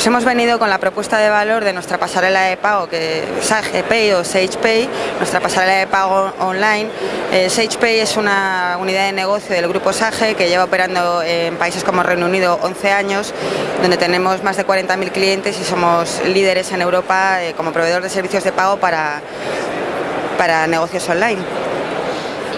Pues hemos venido con la propuesta de valor de nuestra pasarela de pago, que es SagePay o SagePay, nuestra pasarela de pago online. Eh, SagePay es una unidad de negocio del grupo Sage que lleva operando en países como Reino Unido 11 años, donde tenemos más de 40.000 clientes y somos líderes en Europa eh, como proveedor de servicios de pago para, para negocios online.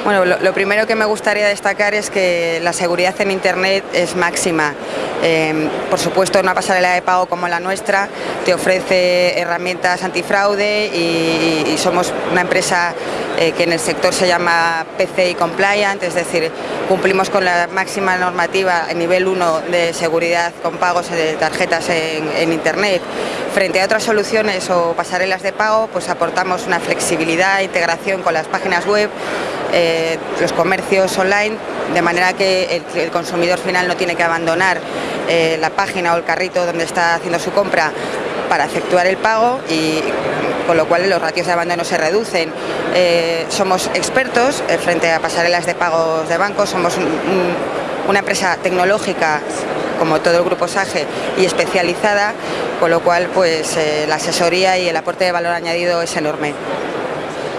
Bueno, lo, primero que me gustaría destacar es que la seguridad en Internet es máxima. Em, por supuesto, una pasarela de pago como la nuestra te ofrece herramientas antifraude y, somos una empresa eh, que en el sector se llama PCI Compliant, es decir, cumplimos con la máxima normativa en nivel 1 de seguridad con pagos de tarjetas en Internet. Frente a otras soluciones o pasarelas de pago, pues aportamos una flexibilidad, integración con las páginas web, eh, los comercios online, de manera que el, consumidor final no tiene que abandonar eh, la página o el carrito donde está haciendo su compra para efectuar el pago y con lo cual los ratios de abandono se reducen. Eh, somos expertos frente a pasarelas de pagos de bancos, somos una empresa tecnológica como todo el grupo SAGE y especializada, con lo cual pues la asesoría y el aporte de valor añadido es enorme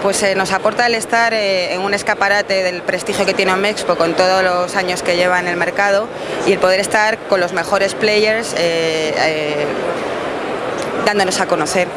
pues eh, nos aporta el estar eh, en un escaparate del prestigio que tiene Omexpo con todos los años que lleva en el mercado y el poder estar con los mejores players eh, dándonos a conocer.